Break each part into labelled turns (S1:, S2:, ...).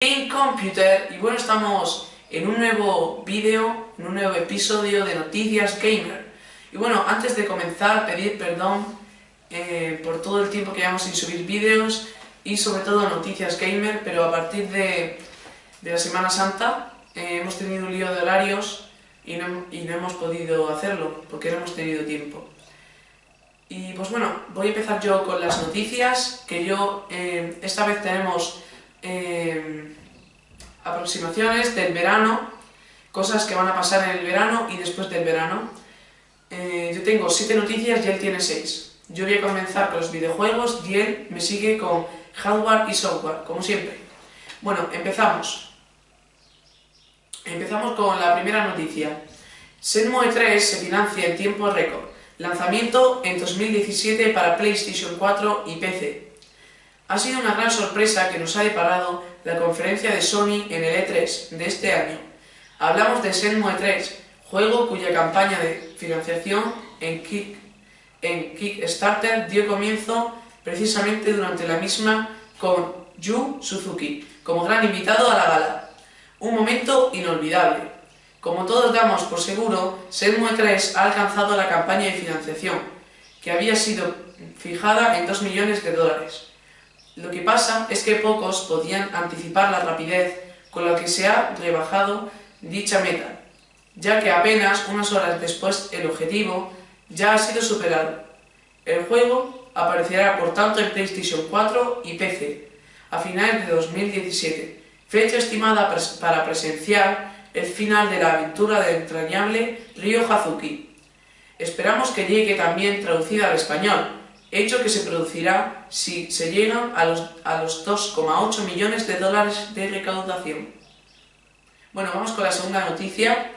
S1: Game Computer y bueno, estamos en un nuevo vídeo, en un nuevo episodio de Noticias Gamer. Y bueno, antes de comenzar, pedir perdón eh, por todo el tiempo que llevamos sin subir vídeos y sobre todo Noticias Gamer, pero a partir de, la Semana Santa eh, hemos tenido un lío de horarios y no, y no hemos podido hacerlo porque no hemos tenido tiempo. Y pues bueno, voy a empezar yo con las noticias, que yo eh, esta vez tenemos eh, aproximaciones del verano, cosas que van a pasar en el verano y después del verano. Eh, yo tengo 7 noticias y él tiene 6. Yo voy a comenzar con los videojuegos y él me sigue con hardware y software, como siempre. Bueno, empezamos. Empezamos con la primera noticia. Senmue 3 se financia en tiempo récord. Lanzamiento en 2017 para PlayStation 4 y PC. Ha sido una gran sorpresa que nos ha deparado la conferencia de Sony en el E3 de este año. Hablamos de Shenmue 3, juego cuya campaña de financiación en, Kick, en Kickstarter dio comienzo precisamente durante la misma con Yu Suzuki como gran invitado a la gala. Un momento inolvidable. Como todos damos por seguro, Shenmue 3 ha alcanzado la campaña de financiación, que había sido fijada en 2 millones de dólares. Lo que pasa es que pocos podían anticipar la rapidez con la que se ha rebajado dicha meta, ya que apenas unas horas después el objetivo ya ha sido superado. El juego aparecerá por tanto en PlayStation 4 y PC a finales de 2017, fecha estimada para presenciar el final de la aventura del entrañable Ryo Hazuki. Esperamos que llegue también traducida al español, hecho que se producirá si se llegan a los, a los 2,8 millones de dólares de recaudación. Bueno, vamos con la segunda noticia.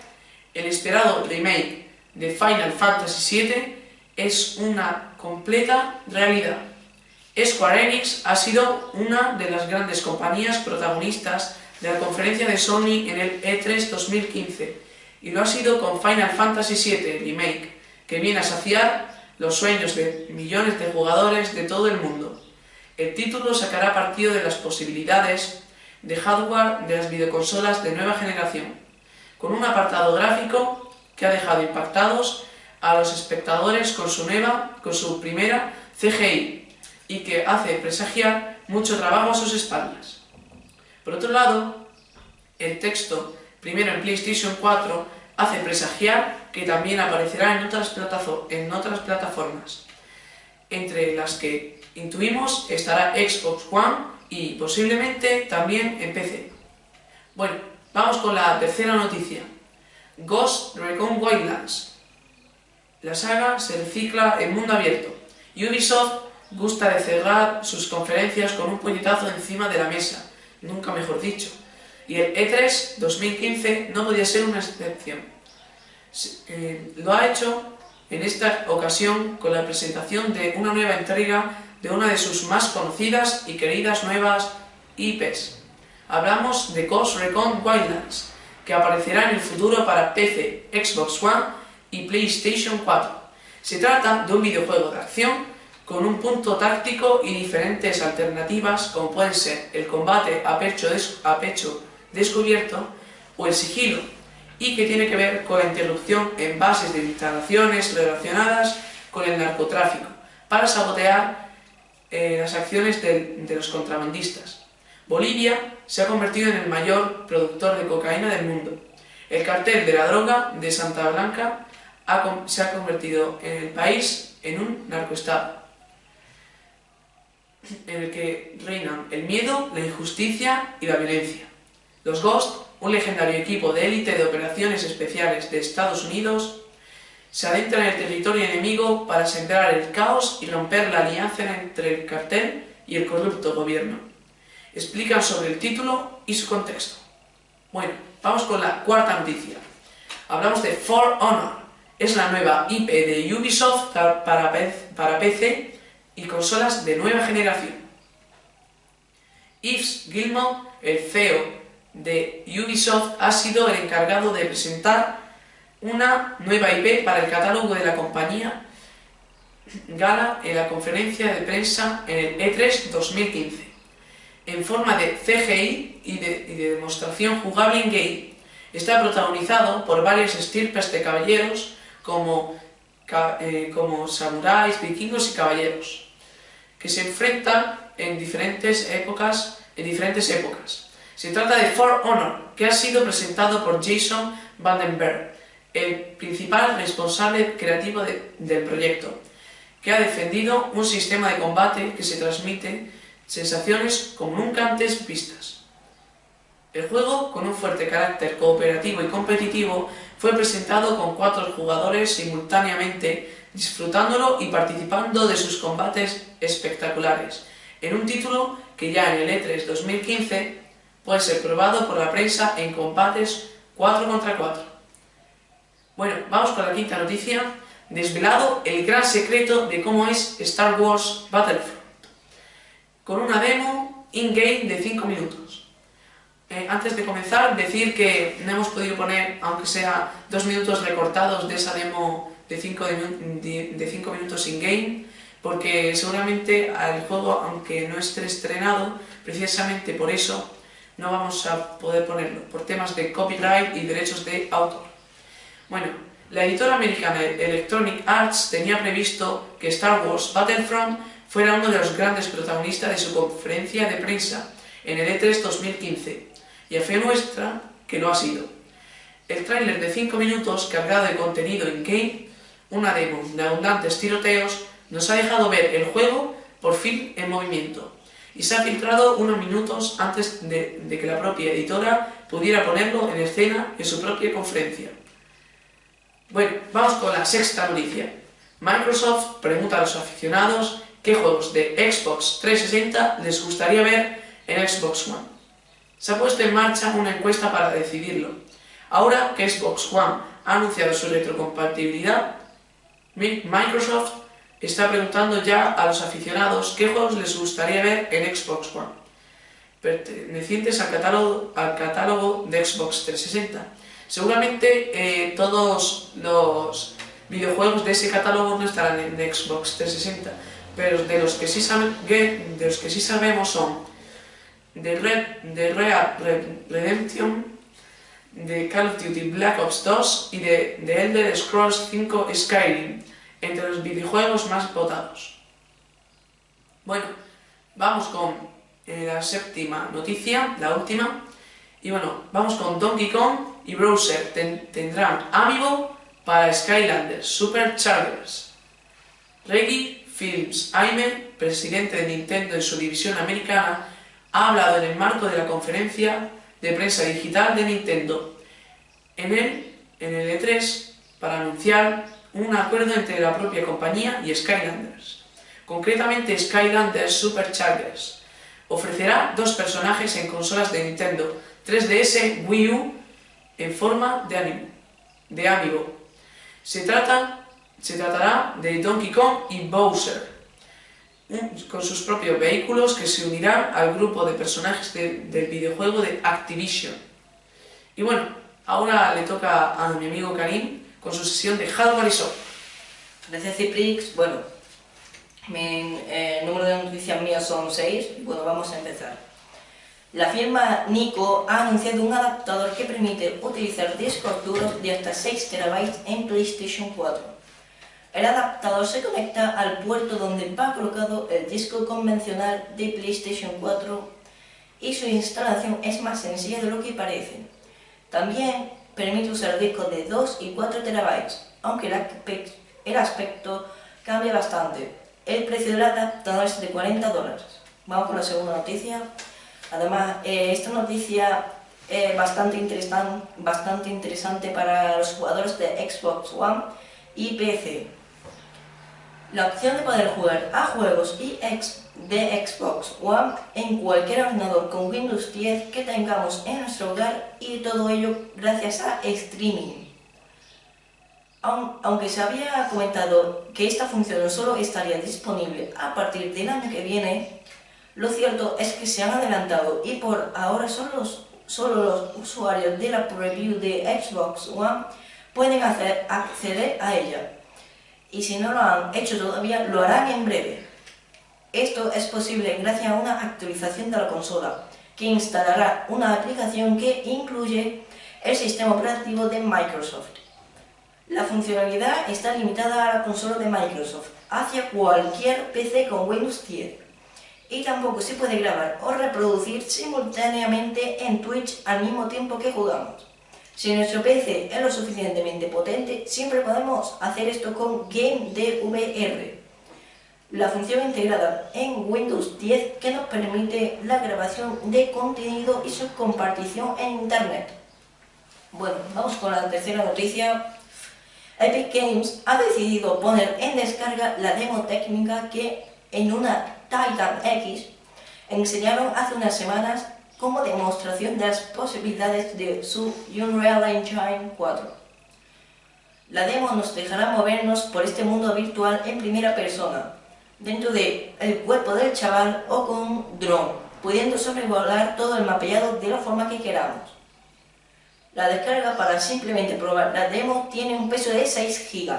S1: El esperado remake de Final Fantasy VII es una completa realidad. Square Enix ha sido una de las grandes compañías protagonistas de la conferencia de Sony en el E3 2015 y lo ha sido con Final Fantasy VII Remake, que viene a saciar los sueños de millones de jugadores de todo el mundo. El título sacará partido de las posibilidades de hardware de las videoconsolas de nueva generación, con un apartado gráfico que ha dejado impactados a los espectadores con su nueva, con su primera CGI y que hace presagiar mucho trabajo a sus espaldas. Por otro lado, el texto, primero en PlayStation 4, hace presagiar que también aparecerá en otras, otras plataformas, entre las que intuimos estará Xbox One y posiblemente también en PC. Bueno, vamos con la tercera noticia. Ghost Recon Wildlands. La saga se recicla en mundo abierto. Ubisoft gusta de cerrar sus conferencias con un puñetazo encima de la mesa, nunca mejor dicho. Y el E3 2015 no podía ser una excepción. Eh, lo ha hecho en esta ocasión con la presentación de una nueva entrega de una de sus más conocidas y queridas nuevas IPs. Hablamos de Ghost Recon Wildlands, que aparecerá en el futuro para PC, Xbox One y PlayStation 4. Se trata de un videojuego de acción con un punto táctico y diferentes alternativas como pueden ser el combate a pecho, a pecho descubierto o el sigilo y que tiene que ver con la interrupción en bases de instalaciones relacionadas con el narcotráfico para sabotear eh, las acciones de, los contrabandistas. Bolivia se ha convertido en el mayor productor de cocaína del mundo. El cartel de la droga de Santa Blanca se ha convertido en el país en un narcoestado en el que reinan el miedo, la injusticia y la violencia. Los Ghost, un legendario equipo de élite de operaciones especiales de Estados Unidos, se adentran en el territorio enemigo para sembrar el caos y romper la alianza entre el cartel y el corrupto gobierno. Explican sobre el título y su contexto. Bueno, vamos con la cuarta noticia. Hablamos de For Honor. Es la nueva IP de Ubisoft para PC y consolas de nueva generación. Yves Guillemot, el CEO de Ubisoft, ha sido el encargado de presentar una nueva IP para el catálogo de la compañía Gala en la conferencia de prensa en el E3 2015. en forma de CGI y de, demostración jugable en game. Está protagonizado por varias estirpes de caballeros como, eh, como samuráis, vikingos y caballeros, que se enfrentan en diferentes épocas, en diferentes épocas. Se trata de For Honor, que ha sido presentado por Jason Vandenberg, el principal responsable creativo del proyecto, que ha defendido un sistema de combate que se transmite sensaciones como nunca antes vistas. El juego, con un fuerte carácter cooperativo y competitivo, fue presentado con cuatro jugadores simultáneamente, disfrutándolo y participando de sus combates espectaculares, en un título que ya en el E3 2015 puede ser probado por la prensa en combates 4 contra 4. Bueno, vamos con la quinta noticia. Desvelado el gran secreto de cómo es Star Wars Battlefront con una demo in-game de 5 minutos. Eh, antes de comenzar, decir que no hemos podido poner, aunque sea dos minutos recortados de esa demo de 5 de, minutos in-game, porque seguramente al juego, aunque no esté estrenado, precisamente por eso no vamos a poder ponerlo, por temas de copyright y derechos de autor. Bueno, la editora americana Electronic Arts tenía previsto que Star Wars Battlefront fuera uno de los grandes protagonistas de su conferencia de prensa en el E3 2015, y a fe nuestra que lo ha sido. El tráiler de 5 minutos cargado de contenido in-game, una demo de abundantes tiroteos, nos ha dejado ver el juego por fin en movimiento, y se ha filtrado unos minutos antes de, que la propia editora pudiera ponerlo en escena en su propia conferencia. Bueno, vamos con la sexta noticia. Microsoft pregunta a los aficionados qué juegos de Xbox 360 les gustaría ver en Xbox One. Se ha puesto en marcha una encuesta para decidirlo. Ahora que Xbox One ha anunciado su retrocompatibilidad, Microsoft está preguntando ya a los aficionados qué juegos les gustaría ver en Xbox One, pertenecientes al catálogo, al catálogo de Xbox 360. Seguramente eh, todos los videojuegos de ese catálogo no estarán en Xbox 360, pero de los que sí, de los que sí sabemos son The Red, The Red Redemption, de Call of Duty Black Ops 2 y de The Elder Scrolls 5 Skyrim, entre los videojuegos más votados. Bueno, vamos con eh, la séptima noticia, la última, y bueno, vamos con Donkey Kong y Browser tendrán Amiibo para Skylanders Superchargers. Reggie Films Aime, presidente de Nintendo en su división americana, ha hablado en el marco de la conferencia de prensa digital de Nintendo en el, en el E3 para anunciar un acuerdo entre la propia compañía y Skylanders. Concretamente Skylanders Superchargers ofrecerá dos personajes en consolas de Nintendo 3DS Wii U en forma de, amiibo. Se trata se tratará de Donkey Kong y Bowser, con sus propios vehículos que se unirán al grupo de personajes del videojuego de Activision. Y bueno, ahora le toca a mi amigo Karim con su sesión de Hardware y Software.
S2: Gracias Ciprix, bueno, mi eh, número de noticias mías son 6 y bueno, vamos a empezar. La firma Nico ha anunciado un adaptador que permite utilizar discos duros de hasta 6 TB en PlayStation 4. El adaptador se conecta al puerto donde va colocado el disco convencional de PlayStation 4 y su instalación es más sencilla de lo que parece. También permite usar discos de 2 y 4 terabytes, aunque el aspecto cambia bastante. El precio del adaptador es de 40 dólares. Vamos con la segunda noticia. Además, eh, esta noticia es bastante, bastante interesante para los jugadores de Xbox One y PC la opción de poder jugar a juegos y de Xbox One en cualquier ordenador con Windows 10 que tengamos en nuestro hogar y todo ello gracias a streaming. Aunque se había comentado que esta función solo estaría disponible a partir del año que viene, lo cierto es que se han adelantado y por ahora solo los, usuarios de la preview de Xbox One pueden acceder a ella y si no lo han hecho todavía, lo harán en breve. Esto es posible gracias a una actualización de la consola, que instalará una aplicación que incluye el sistema operativo de Microsoft. La funcionalidad está limitada a la consola de Microsoft, hacia cualquier PC con Windows 10. Y tampoco se puede grabar o reproducir simultáneamente en Twitch al mismo tiempo que jugamos. Si nuestro PC es lo suficientemente potente, siempre podemos hacer esto con GameDVR, la función integrada en Windows 10 que nos permite la grabación de contenido y su compartición en Internet. Bueno, vamos con la tercera noticia. Epic Games ha decidido poner en descarga la demo técnica que en una Titan X enseñaron hace unas semanas como demostración de las posibilidades de su Unreal Engine 4. La demo nos dejará movernos por este mundo virtual en primera persona, dentro del cuerpo del chaval o con un dron, pudiendo sobrevolar todo el mapeado de la forma que queramos. La descarga para simplemente probar la demo tiene un peso de 6 GB,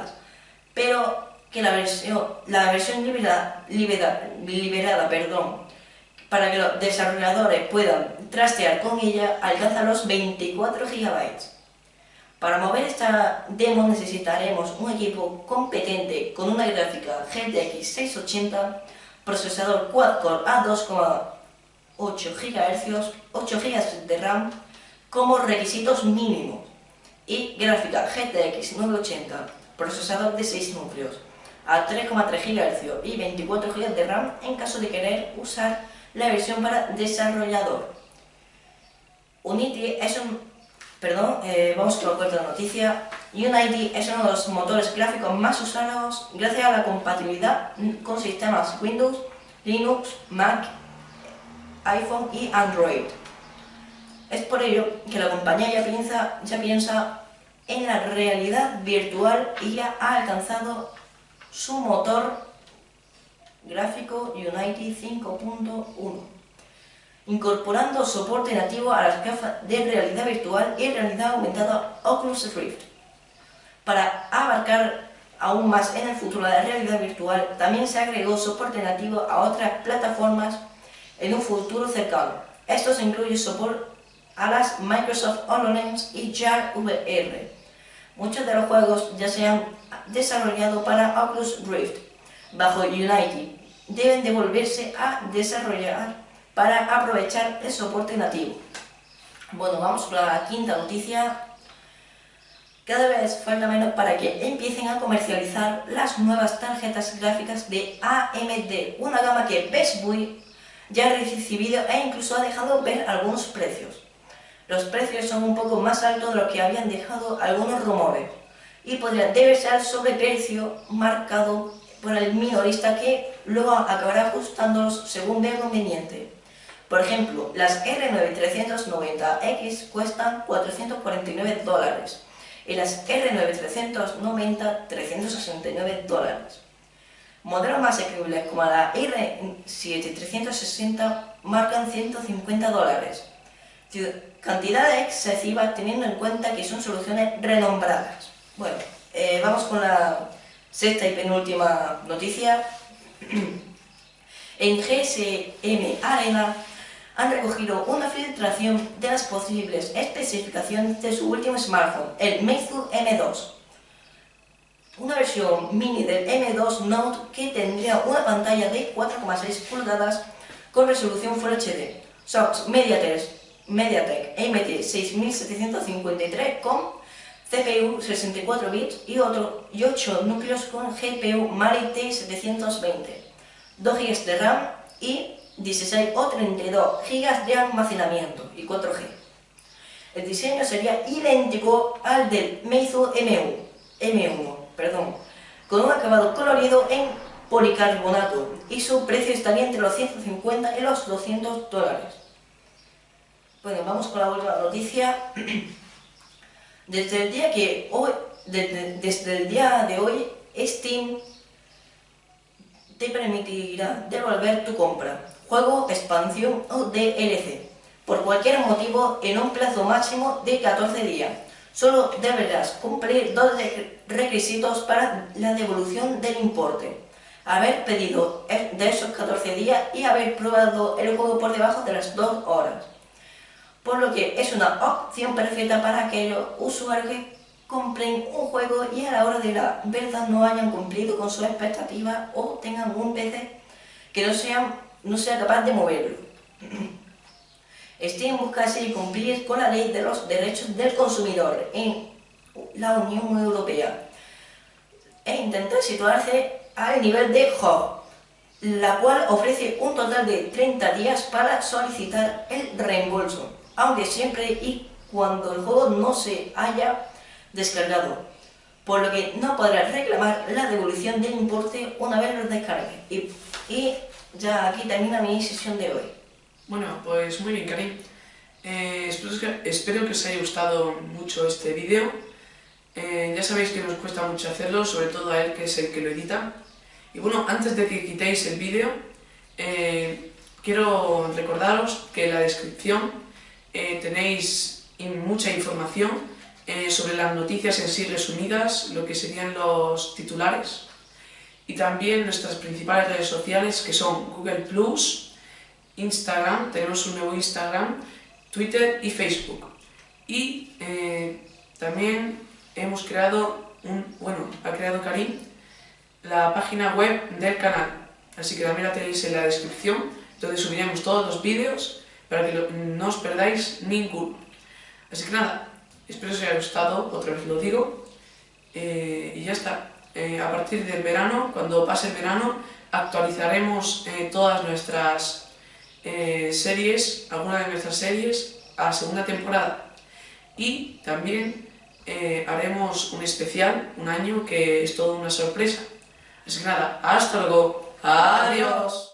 S2: pero que la versión, la versión liberada, liberada perdón, para que los desarrolladores puedan trastear con ella alcanza los 24 GB. Para mover esta demo necesitaremos un equipo competente con una gráfica GTX 680, procesador quad-core a 2,8 GHz, 8 GB de RAM como requisitos mínimos y gráfica GTX 980, procesador de 6 núcleos a 3,3 GHz y 24 GB de RAM en caso de querer usar la versión para desarrollador. Unity es un Perdón, eh, vamos con la noticia. Unity es uno de los motores gráficos más usados gracias a la compatibilidad con sistemas Windows, Linux, Mac, iPhone y Android. Es por ello que la compañía ya piensa, ya piensa en la realidad virtual y ya ha alcanzado su motor gráfico Unity 5.1 incorporando soporte nativo a las gafas de realidad virtual y realidad aumentada Oculus Rift. Para abarcar aún más en el futuro la realidad virtual, también se agregó soporte nativo a otras plataformas en un futuro cercano. Esto se incluye soporte a las Microsoft HoloLens y Jar VR. Muchos de los juegos ya se han desarrollado para Oculus Rift bajo Unity. Deben devolverse a desarrollar para aprovechar el soporte nativo. Bueno, vamos con la quinta noticia. Cada vez falta menos para que empiecen a comercializar las nuevas tarjetas gráficas de AMD, una gama que Best Buy ya ha recibido e incluso ha dejado ver algunos precios. Los precios son un poco más altos de lo que habían dejado algunos rumores y podría deberse al sobreprecio marcado por el minorista que luego acabará ajustándolos según vea conveniente. Por ejemplo, las R9390X cuestan 449 dólares y las R9390 369 dólares. Modelos más asequibles como la R7360 marcan 150 dólares. Cantidad excesiva teniendo en cuenta que son soluciones renombradas. Bueno, eh, vamos con la sexta y penúltima noticia. en GSM Arena han recogido una filtración de las posibles especificaciones de su último smartphone, el Meizu M2. Una versión mini del M2 Note que tendría una pantalla de 4,6 pulgadas con resolución Full HD, SOX MediaTek, MediaTek MT 6753 con CPU 64 bits y, otro, y 8 núcleos con GPU Mali T720, 2 GB de RAM y 16 o 32 GB de almacenamiento y 4G. El diseño sería idéntico al del Meizu M1, M1 perdón, con un acabado colorido en policarbonato y su precio estaría entre los 150 y los 200 dólares. Bueno, vamos con la última noticia. Desde el día que hoy, desde el día de hoy, Steam te permitirá devolver tu compra juego, expansión o DLC, por cualquier motivo en un plazo máximo de 14 días. Solo deberás cumplir dos requisitos para la devolución del importe. haber pedido de esos 14 días y haber probado el juego por debajo de las 2 horas. Por lo que es una opción perfecta para aquellos usuarios que compren un juego y a la hora de la verdad no hayan cumplido con sus expectativas o tengan un PC que no sea, no sea capaz de moverlo. Steam busca así cumplir con la ley de los derechos del consumidor en la Unión Europea e intentar situarse al nivel de Hub, la cual ofrece un total de 30 días para solicitar el reembolso, aunque siempre y cuando el juego no se haya descargado, por lo que no podrás reclamar la devolución del importe una vez lo descargue. Y, y ya aquí termina mi sesión de hoy.
S1: Bueno, pues muy bien, Karim. Eh, espero, que, os haya gustado mucho este vídeo. Eh, ya sabéis que nos cuesta mucho hacerlo, sobre todo a él que es el que lo edita. Y bueno, antes de que quitéis el vídeo, eh, quiero recordaros que en la descripción tenéis mucha información sobre las noticias en sí resumidas, lo que serían los titulares, y también nuestras principales redes sociales que son Google+, Instagram, tenemos un nuevo Instagram, Twitter y Facebook. Y eh, también hemos creado, un, bueno, ha creado Karim, la página web del canal. Así que también la tenéis en la descripción, donde subiremos todos los vídeos para que no os perdáis ninguno. Así que nada, espero que os haya gustado, otra vez lo digo, eh, y ya está. Eh, a partir del verano, cuando pase el verano, actualizaremos todas nuestras eh, series, algunas de nuestras series a segunda temporada. Y también eh, haremos un especial, un año, que es toda una sorpresa. Así que nada, hasta luego. Adiós.